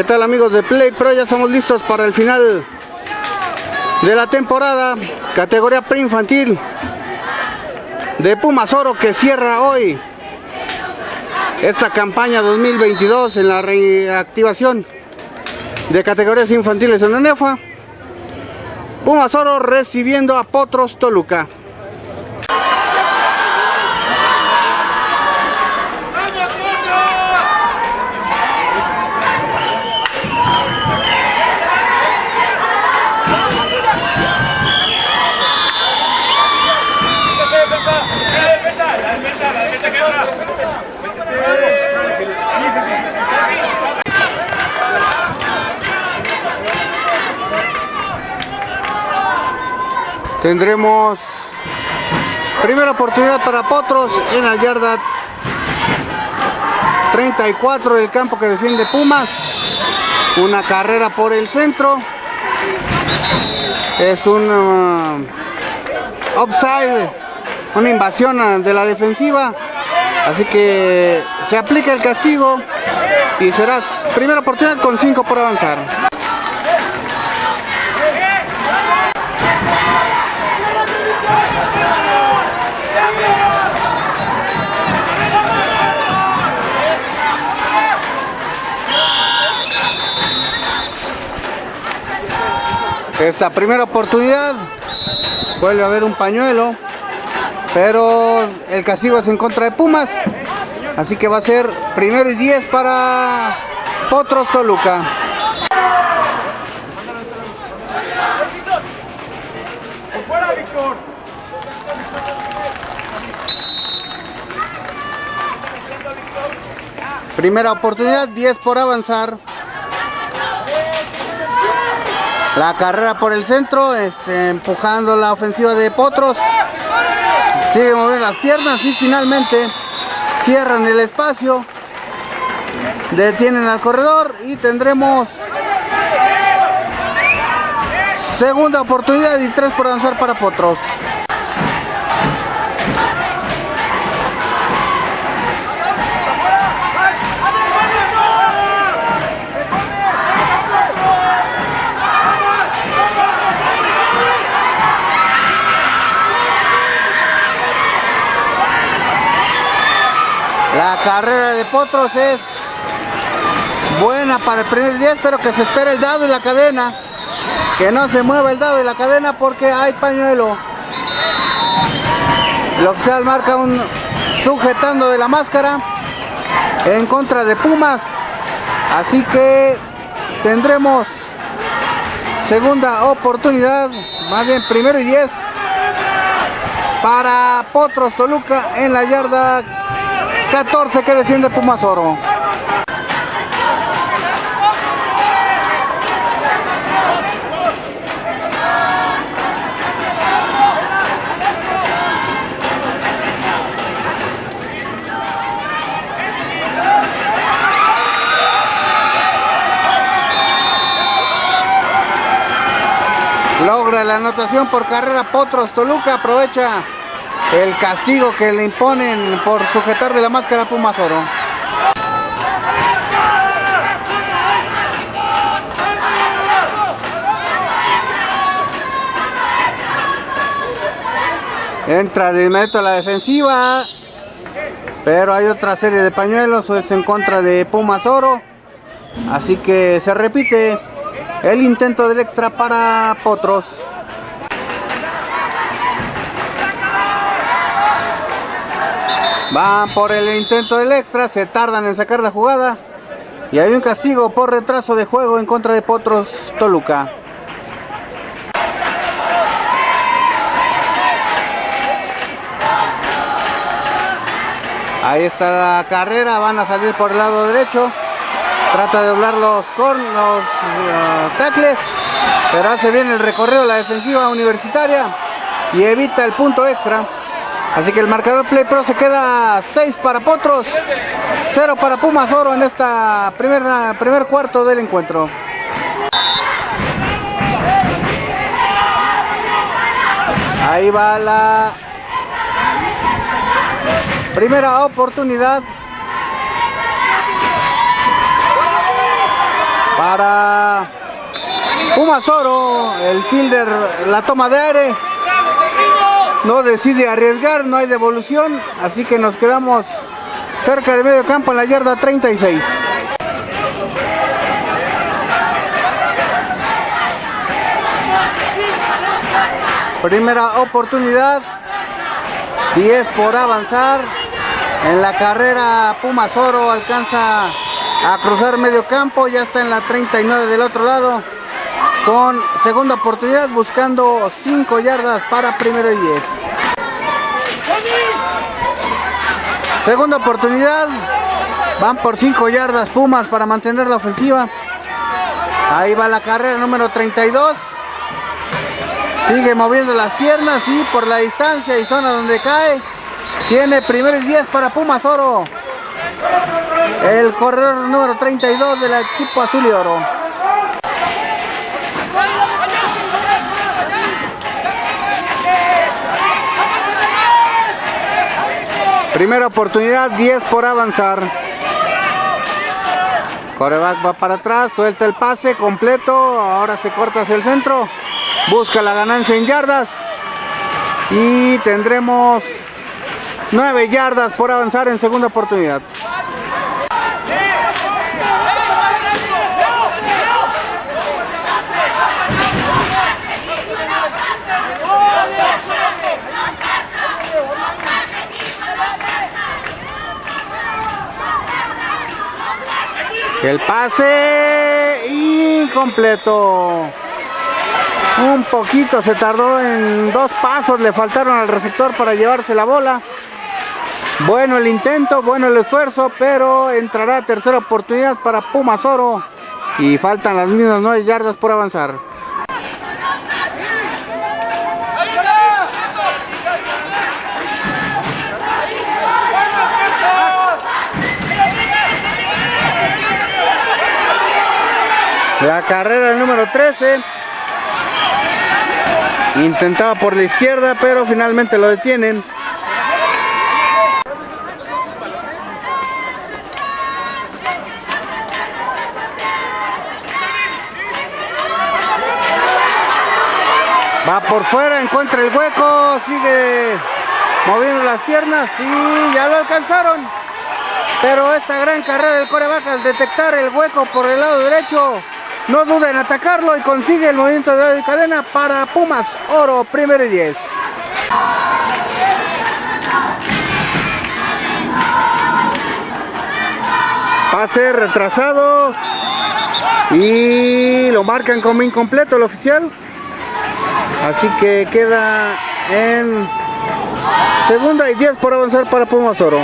¿Qué tal amigos de Play Pro? Ya estamos listos para el final de la temporada, categoría preinfantil de Pumas Oro que cierra hoy esta campaña 2022 en la reactivación de categorías infantiles en la NEFA. Pumas Oro recibiendo a Potros Toluca. Tendremos primera oportunidad para Potros en la yarda 34 del campo que defiende Pumas. Una carrera por el centro. Es un uh, una invasión uh, de la defensiva. Así que se aplica el castigo y será primera oportunidad con 5 por avanzar. Esta primera oportunidad vuelve a haber un pañuelo, pero el castigo es en contra de Pumas. Así que va a ser primero y 10 para Potros Toluca. Primera oportunidad, 10 por avanzar. La carrera por el centro, este, empujando la ofensiva de Potros. Sigue moviendo las piernas y finalmente cierran el espacio. Detienen al corredor y tendremos segunda oportunidad y tres por avanzar para Potros. Carrera de Potros es buena para el primer 10, pero que se espere el dado y la cadena. Que no se mueva el dado y la cadena porque hay pañuelo. El oficial marca un sujetando de la máscara en contra de Pumas. Así que tendremos segunda oportunidad, más bien primero y 10 para Potros Toluca en la yarda 14 que defiende Pumas Oro. Logra la anotación por carrera Potros Toluca, aprovecha el castigo que le imponen por sujetar de la máscara Pumas Oro. Entra de inmediato a la defensiva, pero hay otra serie de pañuelos, es en contra de Pumas Oro. Así que se repite el intento del extra para Potros. Van por el intento del extra, se tardan en sacar la jugada. Y hay un castigo por retraso de juego en contra de Potros Toluca. Ahí está la carrera, van a salir por el lado derecho. Trata de doblar los, con, los uh, tacles, pero hace bien el recorrido la defensiva universitaria y evita el punto extra. Así que el marcador Play Pro se queda 6 para Potros, 0 para Pumas Oro en esta primera, primer cuarto del encuentro. Ahí va la primera oportunidad para Pumas Oro. El fielder, la toma de aire. No decide arriesgar, no hay devolución. Así que nos quedamos cerca de medio campo en la yarda 36. Primera oportunidad. 10 por avanzar. En la carrera Pumas Oro alcanza a cruzar medio campo. Ya está en la 39 del otro lado. Con segunda oportunidad buscando 5 yardas para primero y 10. Segunda oportunidad. Van por 5 yardas Pumas para mantener la ofensiva. Ahí va la carrera número 32. Sigue moviendo las piernas y por la distancia y zona donde cae. Tiene primeros 10 para Pumas Oro. El corredor número 32 del equipo azul y oro. Primera oportunidad, 10 por avanzar. Coreback va para atrás, suelta el pase completo, ahora se corta hacia el centro, busca la ganancia en yardas y tendremos 9 yardas por avanzar en segunda oportunidad. El pase incompleto. Un poquito se tardó en dos pasos, le faltaron al receptor para llevarse la bola. Bueno el intento, bueno el esfuerzo, pero entrará tercera oportunidad para Pumas Oro. Y faltan las mismas nueve yardas por avanzar. La carrera número 13. Intentaba por la izquierda, pero finalmente lo detienen. Va por fuera, encuentra el hueco, sigue moviendo las piernas y ya lo alcanzaron. Pero esta gran carrera del coreback al detectar el hueco por el lado derecho no duda en atacarlo y consigue el movimiento de cadena para Pumas Oro, primero y 10. Pase retrasado y lo marcan como incompleto el oficial. Así que queda en segunda y 10 por avanzar para Pumas Oro.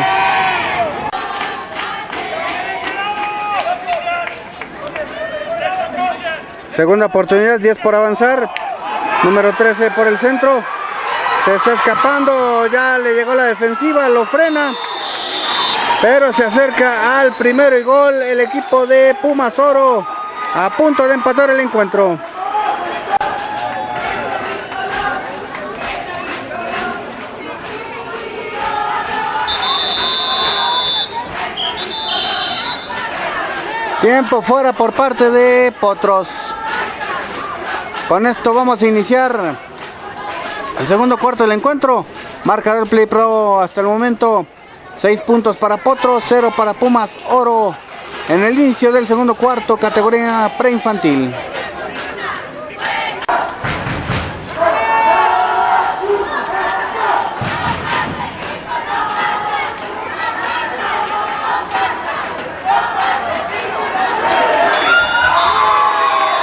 Segunda oportunidad, 10 por avanzar. Número 13 por el centro. Se está escapando, ya le llegó la defensiva, lo frena. Pero se acerca al primero y gol el equipo de Pumas Oro. A punto de empatar el encuentro. Tiempo fuera por parte de Potros. Con esto vamos a iniciar el segundo cuarto del encuentro. Marcador Play Pro hasta el momento. 6 puntos para Potro, 0 para Pumas Oro. En el inicio del segundo cuarto, categoría preinfantil.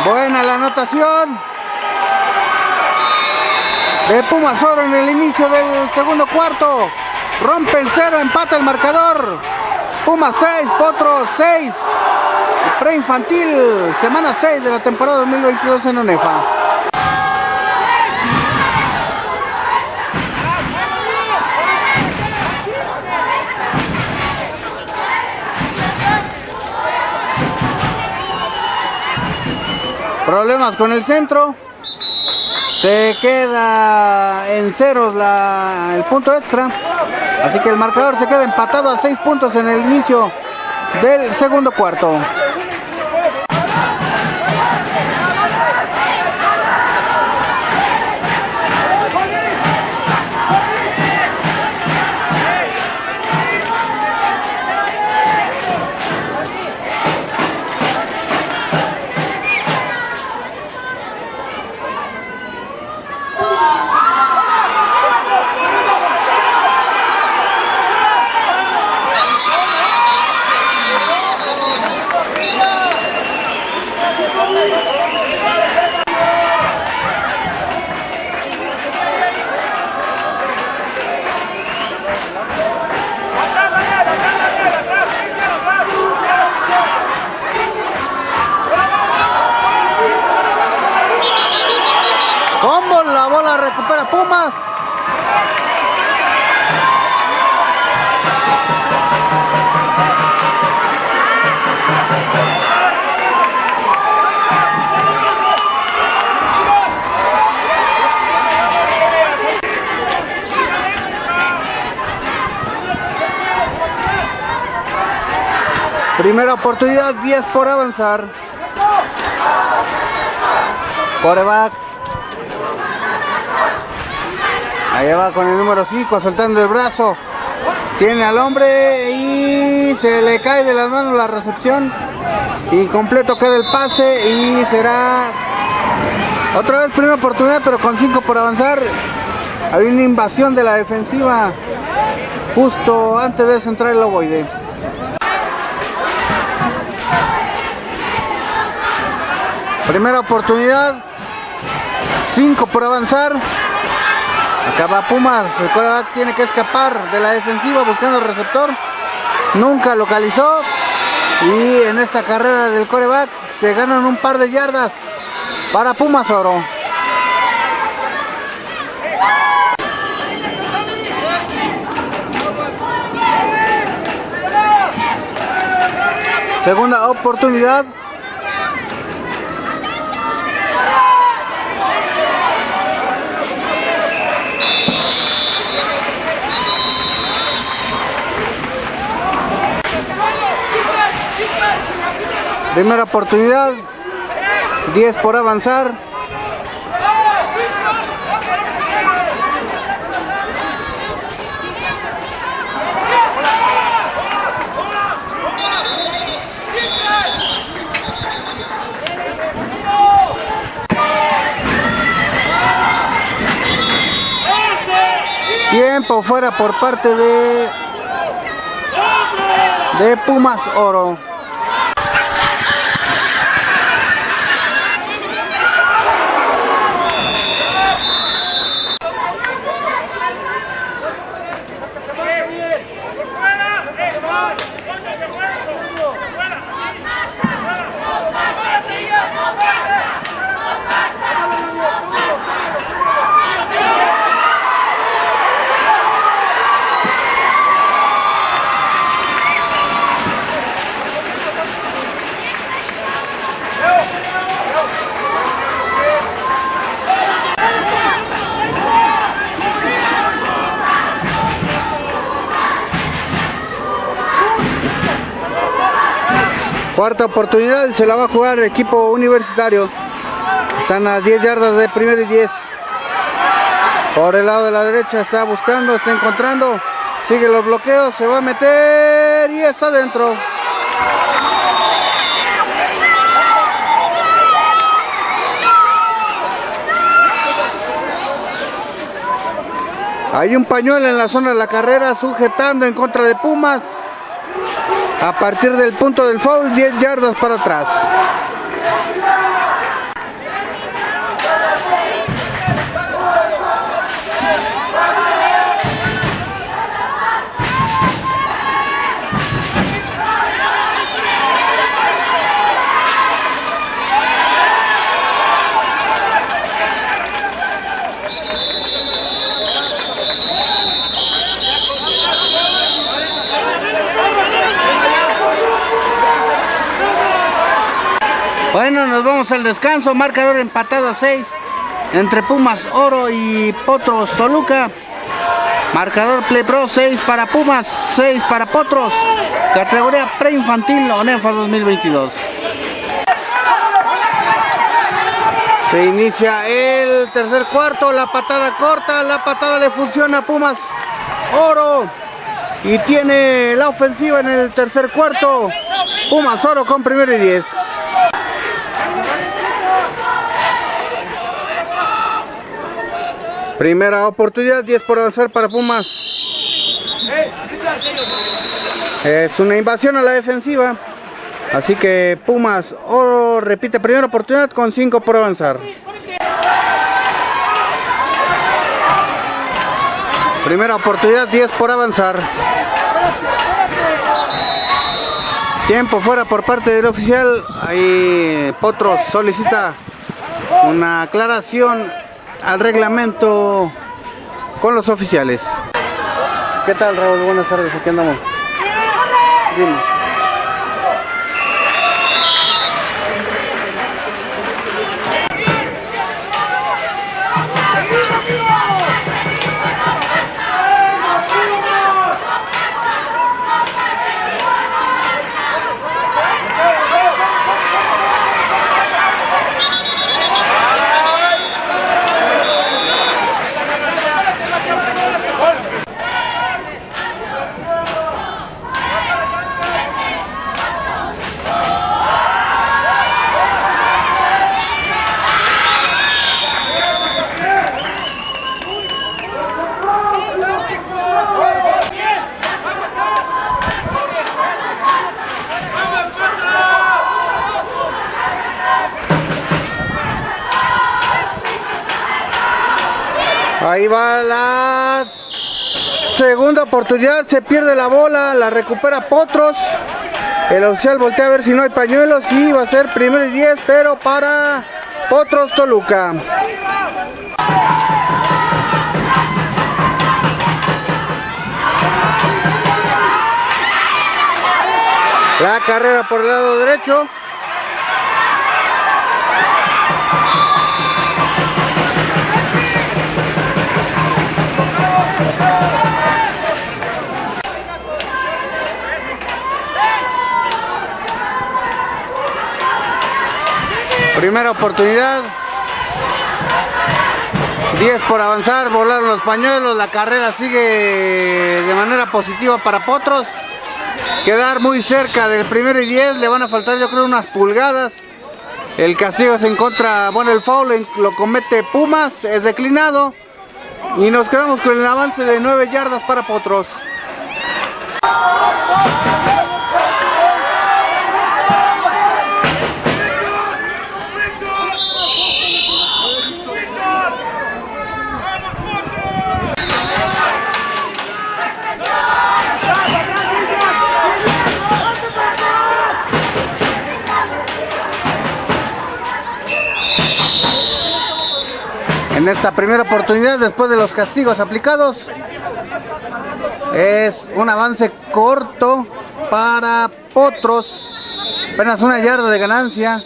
Buena la anotación de Pumas Oro en el inicio del segundo cuarto. Rompe el cero, empata el marcador. Pumas 6, Potro 6. Preinfantil, semana 6 de la temporada 2022 en ONEFA. Problemas con el centro. Se queda en ceros el punto extra. Así que el marcador se queda empatado a 6 puntos en el inicio del segundo cuarto. Primera oportunidad, 10 por avanzar. Coreback. Ahí va con el número 5, soltando el brazo. Tiene al hombre y se le cae de las manos la recepción. Incompleto queda el pase y será otra vez primera oportunidad, pero con 5 por avanzar. Hay una invasión de la defensiva justo antes de centrar el ovoide. Primera oportunidad. 5 por avanzar. Acaba Pumas. El coreback tiene que escapar de la defensiva buscando el receptor. Nunca localizó. Y en esta carrera del coreback se ganan un par de yardas para Pumas Oro. Segunda oportunidad. Primera oportunidad. 10 por avanzar. Tiempo fuera por parte de de Pumas Oro. Cuarta oportunidad, se la va a jugar el equipo universitario. Están a 10 yardas de primero y 10. Por el lado de la derecha está buscando, está encontrando. Sigue los bloqueos, se va a meter y está dentro. Hay un pañuelo en la zona de la carrera sujetando en contra de Pumas. A partir del punto del foul, 10 yardas para atrás. Nos vamos al descanso. Marcador empatado a 6 entre Pumas Oro y Potros Toluca. Marcador Play Pro 6 para Pumas, 6 para Potros. Categoría preinfantil ONEFA 2022. Se inicia el tercer cuarto, la patada corta, la patada le funciona a Pumas Oro y tiene la ofensiva en el tercer cuarto. Pumas Oro con primero y 10. Primera oportunidad, 10 por avanzar para Pumas. Es una invasión a la defensiva. Así que Pumas Oro repite primera oportunidad con 5 por avanzar. Primera oportunidad, 10 por avanzar. Tiempo fuera por parte del oficial. Ahí Potros solicita una aclaración al reglamento con los oficiales. ¿Qué tal Raúl? Buenas tardes, aquí andamos. Dime. Ahí va la segunda oportunidad, se pierde la bola, la recupera Potros. El oficial voltea a ver si no hay pañuelos y va a ser primero y 10, pero para Potros Toluca. La carrera por el lado derecho. Primera oportunidad. 10 por avanzar, volaron los pañuelos, la carrera sigue de manera positiva para Potros. Quedar muy cerca del primero y 10, le van a faltar yo creo unas pulgadas. El castigo se encuentra, bueno el foul lo comete Pumas, es declinado. Y nos quedamos con el avance de 9 yardas para Potros. En esta primera oportunidad después de los castigos aplicados. Es un avance corto para Potros. Apenas una yarda de ganancia.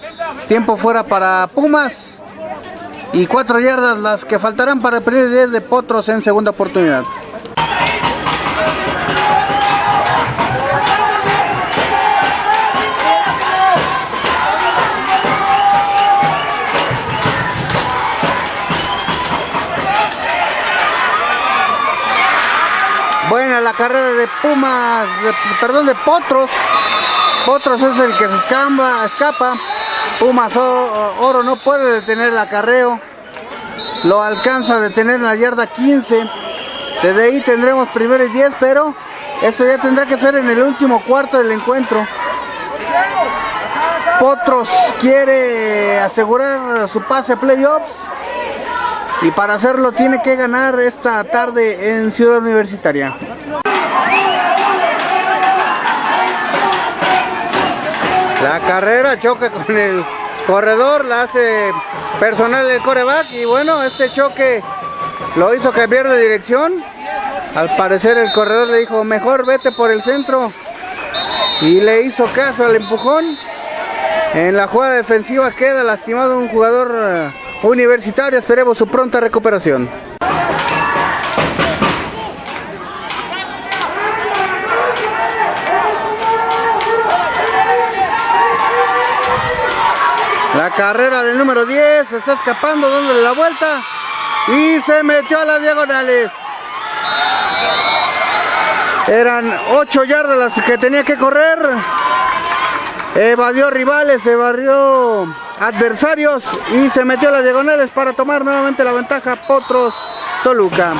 Tiempo fuera para Pumas. Y cuatro yardas las que faltarán para el primer 10 de Potros en segunda oportunidad. Buena la carrera de Pumas, perdón, de Potros. Potros es el que se escapa, escapa. Pumas Oro, no puede detener el acarreo. Lo alcanza a detener en la yarda 15. Desde ahí tendremos primero y 10, pero eso ya tendrá que ser en el último cuarto del encuentro. Potros quiere asegurar su pase playoffs y para hacerlo tiene que ganar esta tarde en Ciudad Universitaria. La carrera choca con el corredor, la hace personal el coreback y bueno, este choque lo hizo cambiar de dirección. Al parecer el corredor le dijo, mejor vete por el centro y le hizo caso al empujón. En la jugada defensiva queda lastimado un jugador eh, Universitario, esperemos su pronta recuperación. La carrera del número 10 se está escapando, dándole la vuelta y se metió a las diagonales. Eran 8 yardas las que tenía que correr. Evadió rivales, evadió adversarios y se metió las diagonales para tomar nuevamente la ventaja Potros Toluca.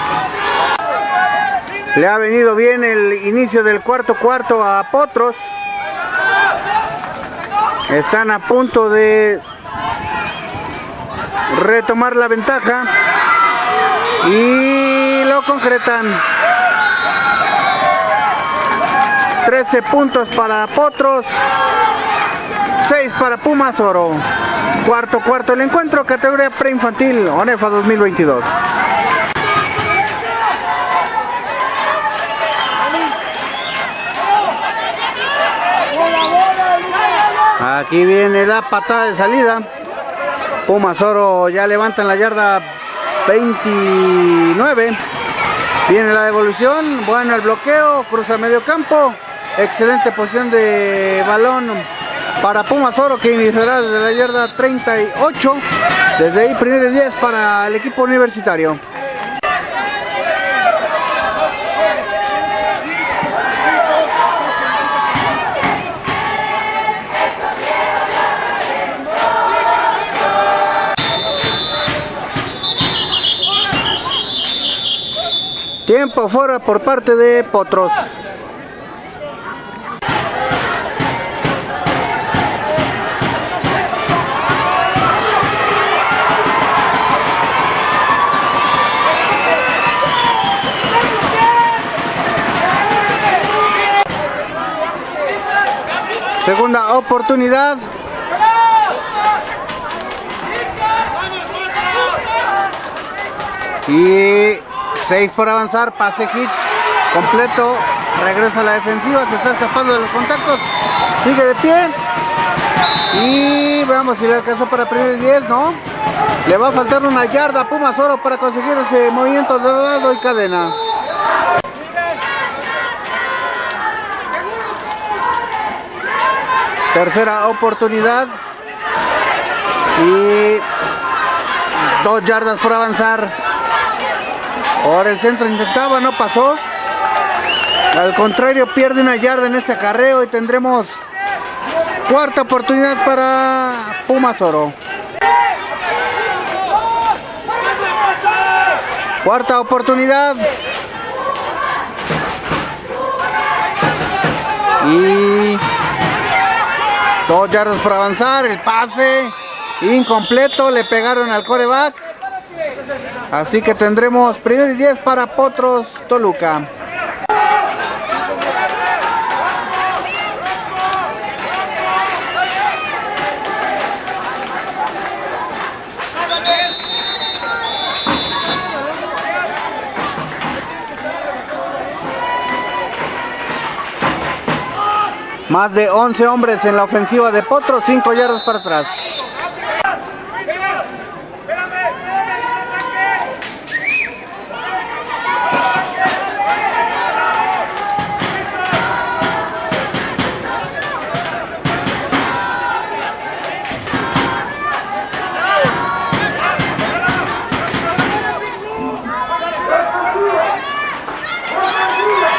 Le ha venido bien el inicio del cuarto cuarto a Potros. Están a punto de retomar la ventaja y lo concretan. 13 puntos para Potros, 6 para Pumas Oro. Cuarto, cuarto el encuentro, categoría preinfantil, ONEFA 2022. Aquí viene la patada de salida. Pumas Oro ya levanta en la yarda 29. Viene la devolución, bueno el bloqueo, cruza medio campo. Excelente posición de balón para Pumas Oro que iniciará desde la yarda 38. Desde ahí primeros 10 para el equipo universitario. Tiempo fuera por parte de Potros. Segunda oportunidad. Y 6 por avanzar, pase Hitch completo, regresa a la defensiva, se está escapando de los contactos, sigue de pie. Y veamos si le alcanzó para primer 10, ¿no? Le va a faltar una yarda a Pumas Oro para conseguir ese movimiento de dado y cadena. Tercera oportunidad. Y dos yardas por avanzar. Ahora el centro intentaba, no pasó. Al contrario, pierde una yarda en este acarreo y tendremos cuarta oportunidad para Pumas Oro. Cuarta oportunidad. Y dos yardas por avanzar. El pase incompleto. Le pegaron al coreback. Así que tendremos primer y 10 para Potros Toluca. Más de 11 hombres en la ofensiva de Potros, 5 yardas para atrás.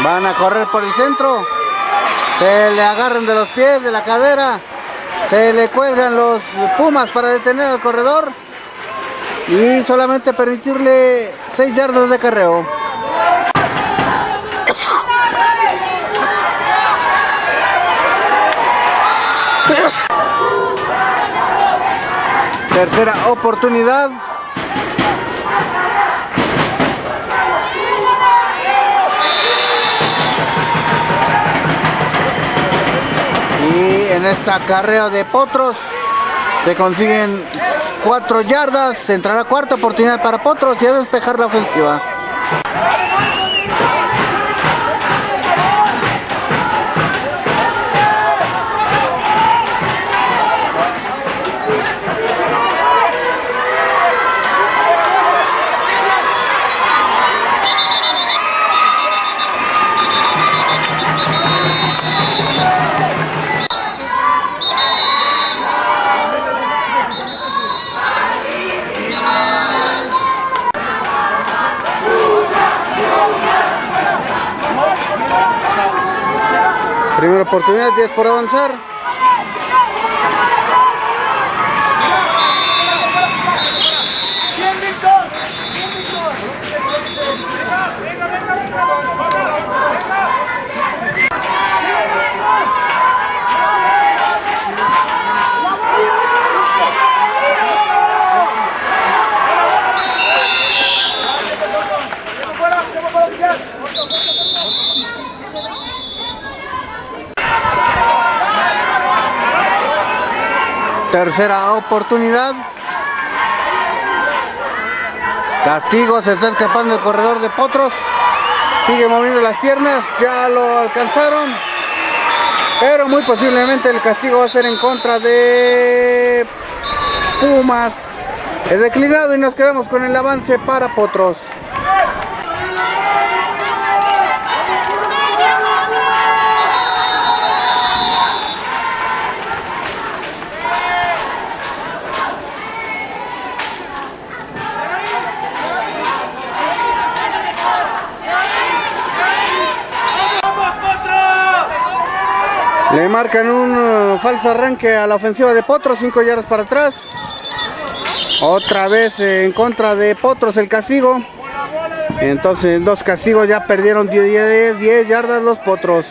Van a correr por el centro. Se le agarran de los pies, de la cadera. Se le cuelgan los pumas para detener al corredor. Y solamente permitirle 6 yardas de carreo. Tercera oportunidad. En esta carrera de Potros se consiguen cuatro yardas, entrará cuarta oportunidad para Potros y a despejar la ofensiva. Oportunidad, 10 por avanzar. Tercera oportunidad. Castigo, se está escapando el corredor de Potros. Sigue moviendo las piernas, ya lo alcanzaron. Pero muy posiblemente el castigo va a ser en contra de Pumas. Es declinado y nos quedamos con el avance para Potros. Le marcan un uh, falso arranque a la ofensiva de Potros, 5 yardas para atrás. Otra vez en contra de Potros el castigo. Entonces dos castigos ya perdieron 10, 10 yardas los Potros.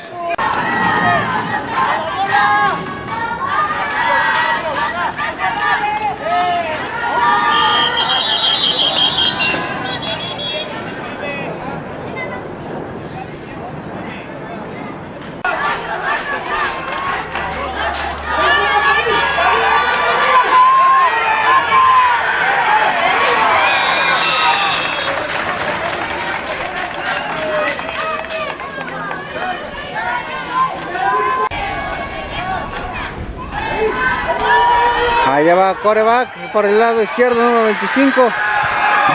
Coreback por el lado izquierdo, número 25.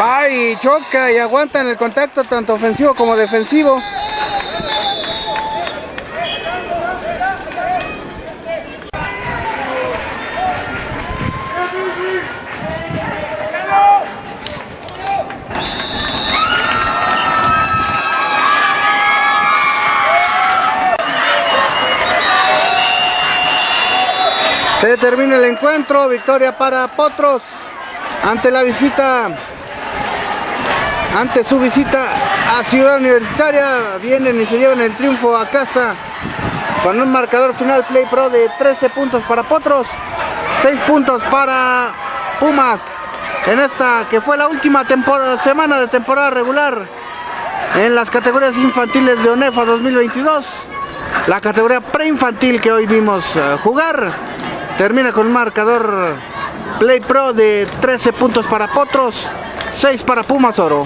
Va y choca y aguanta en el contacto tanto ofensivo como defensivo. Se termina el encuentro, victoria para Potros ante la visita, ante su visita a Ciudad Universitaria, vienen y se llevan el triunfo a casa con un marcador final Play Pro de 13 puntos para Potros, 6 puntos para Pumas en esta que fue la última semana de temporada regular en las categorías infantiles de ONEFA 2022, la categoría preinfantil que hoy vimos uh, jugar. Termina con un marcador Play Pro de 13 puntos para Potros, 6 para Pumas Oro.